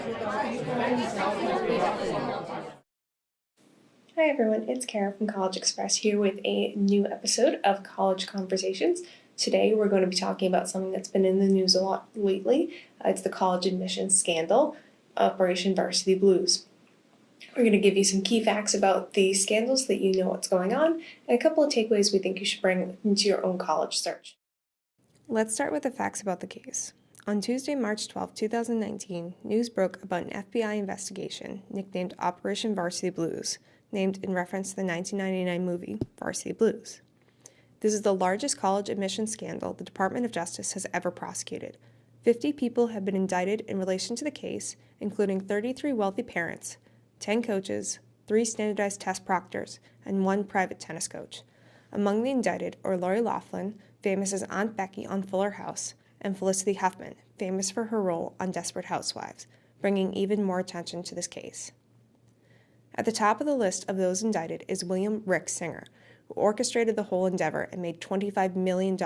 Hi everyone, it's Kara from CollegeXpress here with a new episode of College Conversations. Today we're going to be talking about something that's been in the news a lot lately. Uh, it's the college admissions scandal, Operation Varsity Blues. We're going to give you some key facts about the scandals that you know what's going on, and a couple of takeaways we think you should bring into your own college search. Let's start with the facts about the case. On Tuesday, March 12, 2019, news broke about an FBI investigation nicknamed Operation Varsity Blues, named in reference to the 1999 movie Varsity Blues. This is the largest college admissions scandal the Department of Justice has ever prosecuted. 50 people have been indicted in relation to the case, including 33 wealthy parents, 10 coaches, 3 standardized test proctors, and 1 private tennis coach. Among the indicted are Lori Loughlin, famous as Aunt Becky on Fuller House, and Felicity Huffman, famous for her role on Desperate Housewives, bringing even more attention to this case. At the top of the list of those indicted is William Rick Singer, who orchestrated the whole endeavor and made $25 million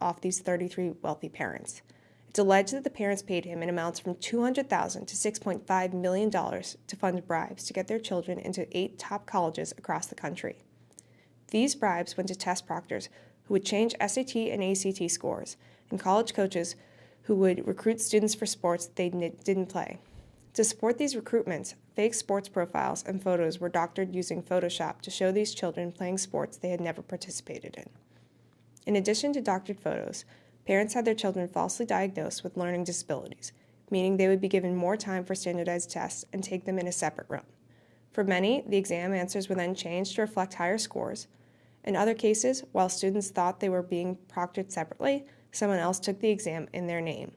off these 33 wealthy parents. It's alleged that the parents paid him in amounts from $200,000 to $6.5 million to fund bribes to get their children into eight top colleges across the country. These bribes went to test proctors who would change SAT and ACT scores, and college coaches who would recruit students for sports they didn't play. To support these recruitments, fake sports profiles and photos were doctored using Photoshop to show these children playing sports they had never participated in. In addition to doctored photos, parents had their children falsely diagnosed with learning disabilities, meaning they would be given more time for standardized tests and take them in a separate room. For many, the exam answers were then changed to reflect higher scores. In other cases, while students thought they were being proctored separately, someone else took the exam in their name.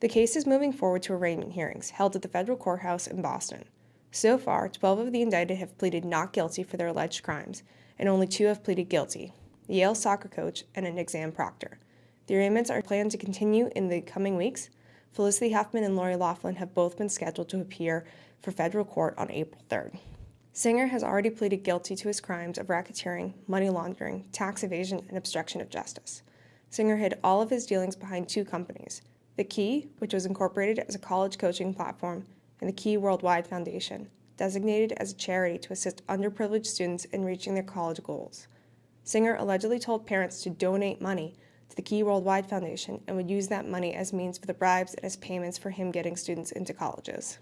The case is moving forward to arraignment hearings held at the federal courthouse in Boston. So far, 12 of the indicted have pleaded not guilty for their alleged crimes, and only two have pleaded guilty the Yale soccer coach and an exam proctor. The arraignments are planned to continue in the coming weeks. Felicity Huffman and Lori Loughlin have both been scheduled to appear for federal court on April 3rd. Singer has already pleaded guilty to his crimes of racketeering, money laundering, tax evasion, and obstruction of justice. Singer hid all of his dealings behind two companies the Key, which was incorporated as a college coaching platform, and the Key Worldwide Foundation, designated as a charity to assist underprivileged students in reaching their college goals. Singer allegedly told parents to donate money to the Key Worldwide Foundation and would use that money as means for the bribes and as payments for him getting students into colleges.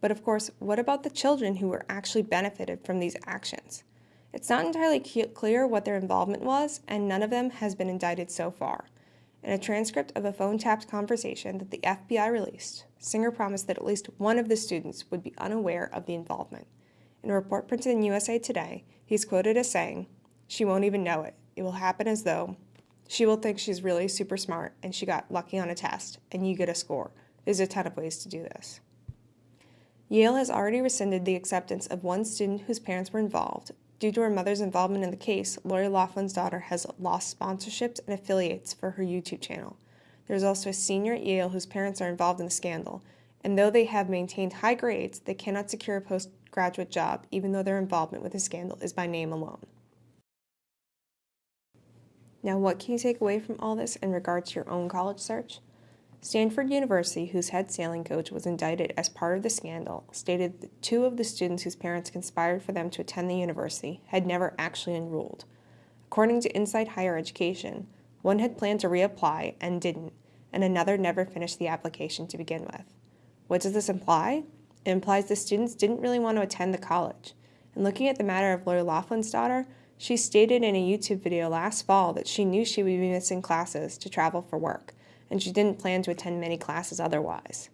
But of course, what about the children who were actually benefited from these actions? It's not entirely clear what their involvement was, and none of them has been indicted so far. In a transcript of a phone tapped conversation that the FBI released, Singer promised that at least one of the students would be unaware of the involvement. In a report printed in USA Today, he's quoted as saying, She won't even know it. It will happen as though she will think she's really super smart and she got lucky on a test and you get a score. There's a ton of ways to do this. Yale has already rescinded the acceptance of one student whose parents were involved, Due to her mother's involvement in the case, Lori Loughlin's daughter has lost sponsorships and affiliates for her YouTube channel. There's also a senior at Yale whose parents are involved in the scandal, and though they have maintained high grades, they cannot secure a postgraduate job even though their involvement with the scandal is by name alone. Now, what can you take away from all this in regards to your own college search? Stanford University, whose head sailing coach was indicted as part of the scandal, stated that two of the students whose parents conspired for them to attend the university had never actually enrolled. According to Inside Higher Education, one had planned to reapply and didn't, and another never finished the application to begin with. What does this imply? It implies the students didn't really want to attend the college. And looking at the matter of Lori Loughlin's daughter, she stated in a YouTube video last fall that she knew she would be missing classes to travel for work and she didn't plan to attend many classes otherwise.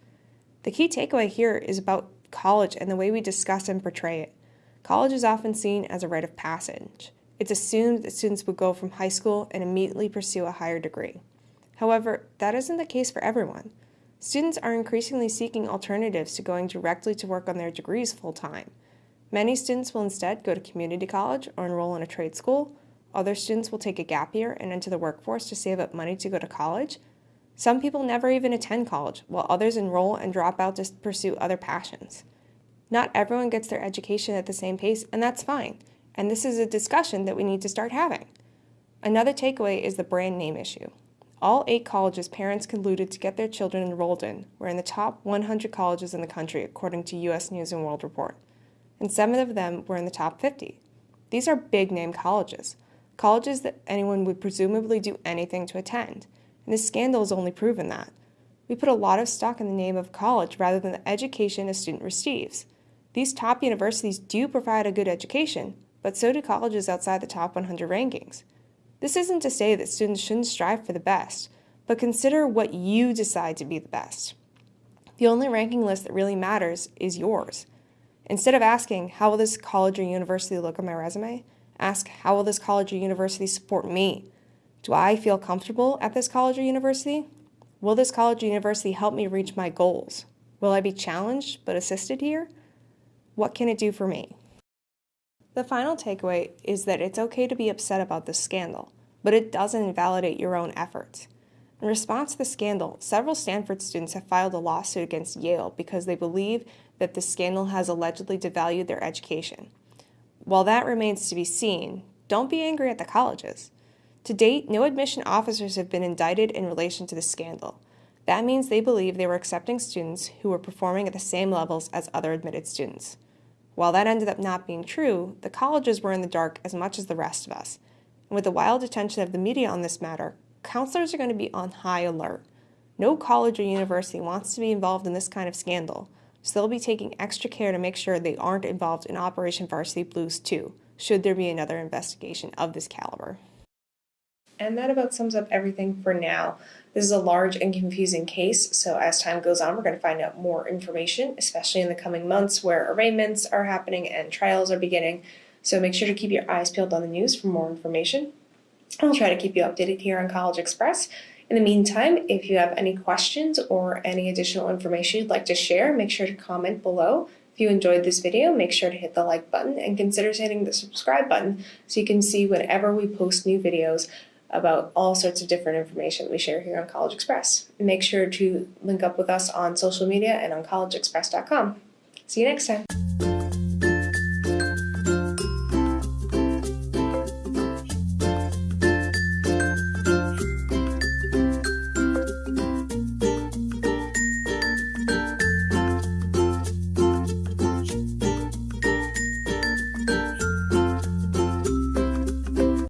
The key takeaway here is about college and the way we discuss and portray it. College is often seen as a rite of passage. It's assumed that students would go from high school and immediately pursue a higher degree. However, that isn't the case for everyone. Students are increasingly seeking alternatives to going directly to work on their degrees full time. Many students will instead go to community college or enroll in a trade school. Other students will take a gap year and enter the workforce to save up money to go to college, some people never even attend college, while others enroll and drop out to pursue other passions. Not everyone gets their education at the same pace, and that's fine. And this is a discussion that we need to start having. Another takeaway is the brand name issue. all eight colleges parents colluded to get their children enrolled in were in the top 100 colleges in the country, according to U.S. News and World Report, and seven of them were in the top 50. These are big name colleges, colleges that anyone would presumably do anything to attend, and this scandal has only proven that. We put a lot of stock in the name of college rather than the education a student receives. These top universities do provide a good education, but so do colleges outside the top 100 rankings. This isn't to say that students shouldn't strive for the best, but consider what you decide to be the best. The only ranking list that really matters is yours. Instead of asking, how will this college or university look on my resume? Ask, how will this college or university support me? Do I feel comfortable at this college or university? Will this college or university help me reach my goals? Will I be challenged but assisted here? What can it do for me? The final takeaway is that it's okay to be upset about this scandal, but it doesn't invalidate your own efforts. In response to the scandal, several Stanford students have filed a lawsuit against Yale because they believe that the scandal has allegedly devalued their education. While that remains to be seen, don't be angry at the colleges. To date, no admission officers have been indicted in relation to the scandal. That means they believe they were accepting students who were performing at the same levels as other admitted students. While that ended up not being true, the colleges were in the dark as much as the rest of us. And with the wild attention of the media on this matter, counselors are going to be on high alert. No college or university wants to be involved in this kind of scandal, so they'll be taking extra care to make sure they aren't involved in Operation Varsity Blues too, should there be another investigation of this caliber. And that about sums up everything for now. This is a large and confusing case, so as time goes on, we're going to find out more information, especially in the coming months where arraignments are happening and trials are beginning. So make sure to keep your eyes peeled on the news for more information. I'll try to keep you updated here on CollegeXpress. In the meantime, if you have any questions or any additional information you'd like to share, make sure to comment below. If you enjoyed this video, make sure to hit the like button and consider hitting the subscribe button so you can see whenever we post new videos about all sorts of different information we share here on CollegeXpress. Make sure to link up with us on social media and on collegexpress.com. See you next time.